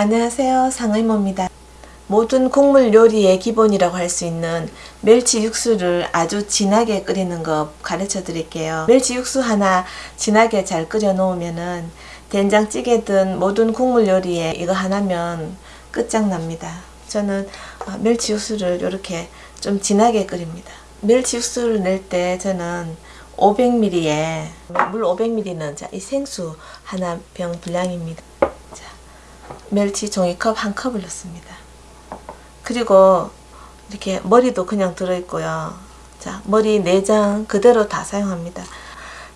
안녕하세요. 상의모입니다. 모든 국물 요리의 기본이라고 할 수 있는 멸치 육수를 아주 진하게 끓이는 거 가르쳐 드릴게요. 멸치 육수 하나 진하게 잘 끓여 놓으면은 된장찌개든 모든 국물 요리에 이거 하나면 끝장납니다. 저는 어, 멸치 육수를 이렇게 좀 진하게 끓입니다. 멸치 육수를 낼 때 저는 500ml에 물 500ml는 자, 이 생수 하나 병 분량입니다. 자, 멸치 종이컵 한 컵을 넣습니다. 그리고 이렇게 머리도 그냥 들어있고요. 자, 머리 내장 그대로 다 사용합니다.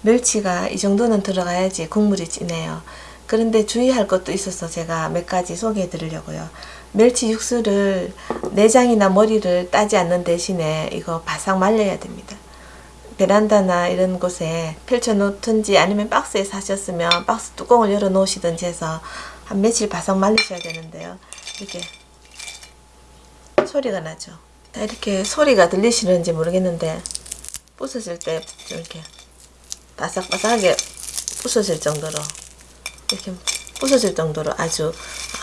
멸치가 이 정도는 들어가야지 국물이 진해요. 그런데 주의할 것도 있어서 제가 몇 가지 소개해 드리려고요. 멸치 육수를 내장이나 머리를 따지 않는 대신에 이거 바싹 말려야 됩니다. 베란다나 이런 곳에 펼쳐 놓든지 아니면 박스에 사셨으면 박스 뚜껑을 열어 놓으시든지 해서 한 며칠 바싹 말리셔야 되는데요. 이렇게 소리가 나죠. 이렇게 소리가 들리시는지 모르겠는데 부서질 때 이렇게 바삭바삭하게 부서질 정도로 이렇게 부서질 정도로 아주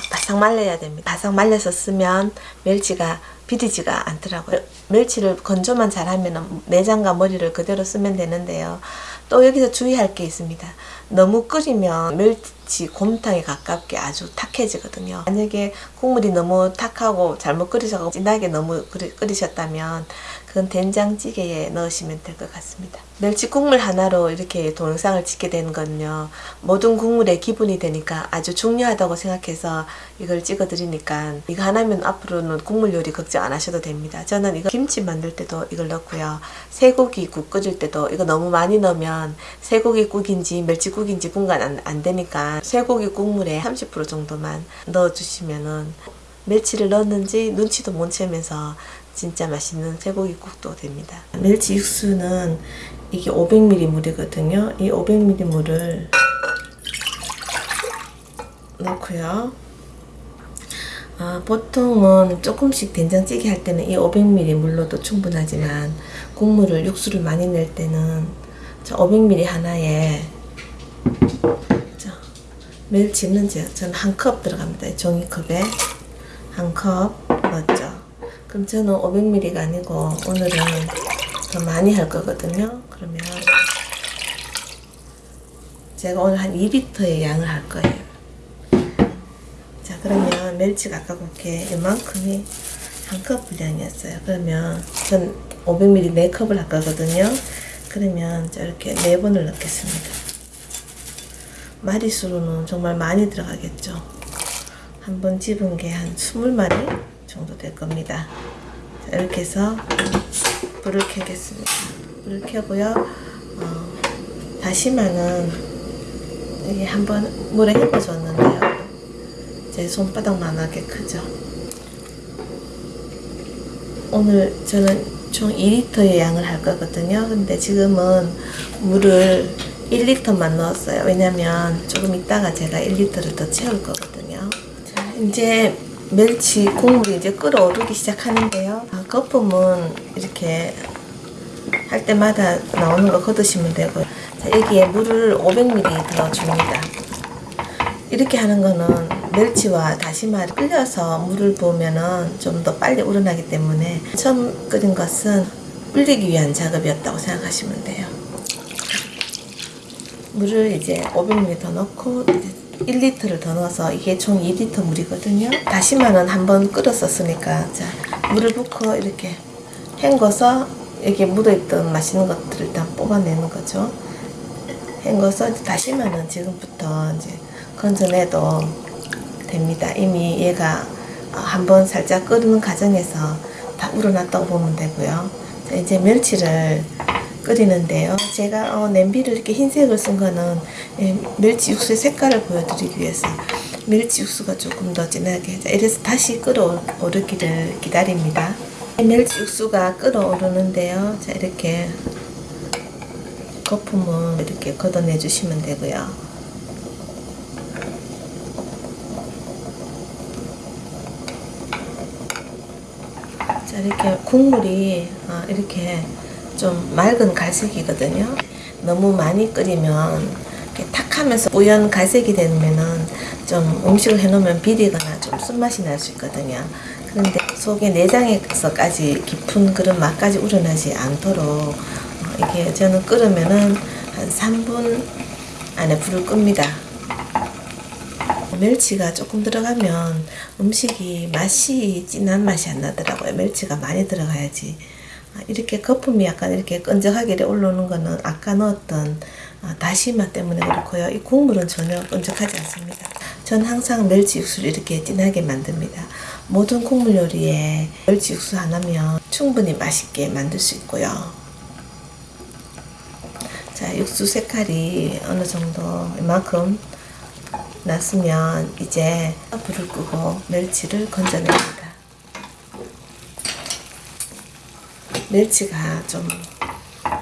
바싹 말려야 됩니다. 바싹 말려서 쓰면 멸치가 비리지가 않더라고요. 멸치를 건조만 잘하면 내장과 머리를 그대로 쓰면 되는데요. 또 여기서 주의할 게 있습니다. 너무 끓이면 멸치 곰탕에 가깝게 아주 탁해지거든요. 만약에 국물이 너무 탁하고 잘못 끓이셔서 진하게 너무 끓이셨다면 그건 된장찌개에 넣으시면 될 것 같습니다. 멸치 국물 하나로 이렇게 동영상을 찍게 되는 건요. 모든 국물의 기본이 되니까 아주 중요하다고 생각해서 이걸 찍어 드리니까 이거 하나면 앞으로는 국물 요리 걱정 안 하셔도 됩니다. 저는 이거 김치 만들 때도 이걸 넣고요. 쇠고기 국 끓일 때도 이거 너무 많이 넣으면 쇠고기 국인지 멸치국인지 분간 안, 안 되니까 쇠고기 국물에 30% 정도만 넣어주시면은 멸치를 넣었는지 눈치도 못 채면서 진짜 맛있는 쇠고기국도 됩니다. 멸치 육수는 이게 500ml 물이거든요. 이 500ml 물을 넣고요. 아, 보통은 조금씩 된장찌개 할 때는 이 500ml 물로도 충분하지만 국물을 육수를 많이 낼 때는 500ml 하나에 자, 멸치는 저는 한 컵 들어갑니다. 종이컵에 한 컵 넣었죠. 그럼 저는 500ml가 아니고 오늘은 더 많이 할 거거든요. 그러면 제가 오늘 한 2리터의 양을 할 거예요. 자 그러면 멸치가 아까 그렇게 이만큼이 한 컵 분량이었어요. 그러면 전 500ml 4컵을 할 거거든요. 그러면 저렇게 4번을 넣겠습니다. 마리수로는 정말 많이 들어가겠죠. 한 번 집은 게 한 20마리 정도 될 겁니다. 자, 이렇게 해서 불을 켜겠습니다. 불을 켜고요. 어, 다시마는 여기 한번 물에 헹궈줬는데요. 제 손바닥만하게 크죠. 오늘 저는 총 2리터의 양을 할 거거든요. 근데 지금은 물을 1리터만 넣었어요. 왜냐면 조금 있다가 제가 1리터를 더 채울 거거든요. 자, 이제 멸치 국물이 이제 끓어오르기 시작하는데요. 아, 거품은 이렇게 할 때마다 나오는 거 걷으시면 되고요. 자, 여기에 물을 500ml 넣어줍니다. 이렇게 하는 거는 멸치와 다시마를 끓여서 물을 부으면은 좀 더 빨리 우러나기 때문에 처음 끓인 것은 불리기 위한 작업이었다고 생각하시면 돼요. 물을 이제 500ml 더 넣고 이제 1리터를 더 넣어서 이게 총 2리터 물이거든요. 다시마는 한번 끓였었으니까 자 물을 붓고 이렇게 헹궈서 여기에 묻어있던 맛있는 것들을 일단 뽑아내는 거죠. 헹궈서 다시마는 지금부터 이제 건져내도 됩니다. 이미 얘가 한번 살짝 끓는 과정에서 다 우러났다고 보면 되고요. 자, 이제 멸치를 끓이는데요. 제가 어, 냄비를 이렇게 흰색을 쓴 거는 예, 멸치 육수의 색깔을 보여드리기 위해서 멸치 육수가 조금 더 진하게 자, 이래서 다시 끓어오르기를 기다립니다. 멸치 육수가 끓어오르는데요. 자 이렇게 거품을 이렇게 걷어내 주시면 되고요. 자 이렇게 국물이 어, 이렇게 좀 맑은 갈색이거든요. 너무 많이 끓이면 이렇게 탁 하면서 뿌연 갈색이 되면은 좀 음식을 해놓으면 비리거나 좀 쓴맛이 날 수 있거든요. 그런데 속에 내장에서까지 깊은 그런 맛까지 우러나지 않도록 어, 이게 저는 끓으면은 한 3분 안에 불을 끕니다. 멸치가 조금 들어가면 음식이 맛이 진한 맛이 안 나더라고요. 멸치가 많이 들어가야지. 아, 이렇게 거품이 약간 이렇게 끈적하게 올라오는 거는 아까 넣었던 아, 다시마 때문에 그렇고요. 이 국물은 전혀 끈적하지 않습니다. 전 항상 멸치 육수를 이렇게 진하게 만듭니다. 모든 국물 요리에 멸치 육수 하나면 충분히 맛있게 만들 수 있고요. 자, 육수 색깔이 어느 정도 이만큼 났으면 이제 불을 끄고 멸치를 건져냅니다. 멸치가 좀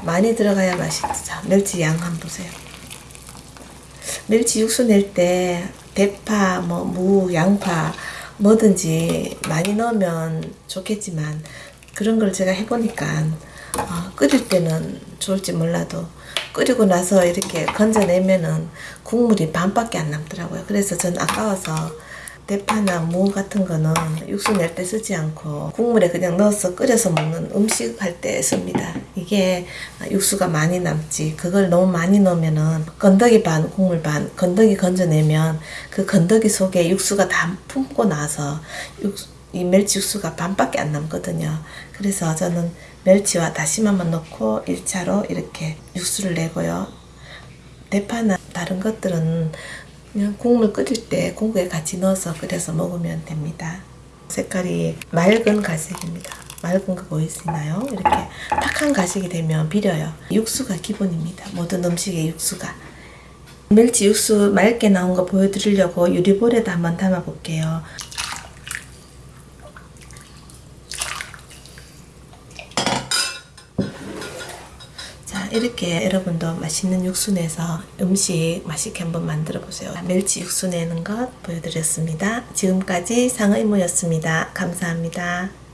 많이 들어가야 맛있죠. 멸치 양 한번 보세요. 멸치 육수 낼 때 대파, 뭐 무, 양파 뭐든지 많이 넣으면 좋겠지만 그런 걸 제가 해보니까 어, 끓일 때는 좋을지 몰라도 끓이고 나서 이렇게 건져내면은 국물이 반밖에 안 남더라고요. 그래서 전 아까워서 대파나 무 같은 거는 육수 낼 때 쓰지 않고 국물에 그냥 넣어서 끓여서 먹는 음식 할 때 씁니다. 이게 육수가 많이 남지 그걸 너무 많이 넣으면은 건더기 반 국물 반 건더기 건져내면 그 건더기 속에 육수가 다 품고 나서 육수, 이 멸치 육수가 반밖에 안 남거든요. 그래서 저는 멸치와 다시마만 넣고 1차로 이렇게 육수를 내고요. 대파나 다른 것들은 그냥 국물 끓일 때 국에 같이 넣어서 끓여서 먹으면 됩니다. 색깔이 맑은 갈색입니다. 맑은 거 보이시나요? 이렇게 탁한 갈색이 되면 비려요. 육수가 기본입니다. 모든 음식의 육수가. 멸치 육수 맑게 나온 거 보여드리려고 유리볼에다 한번 담아 볼게요. 이렇게 여러분도 맛있는 육수 내서 음식 맛있게 한번 만들어 보세요. 멸치 육수 내는 것 보여드렸습니다. 지금까지 상의모였습니다. 감사합니다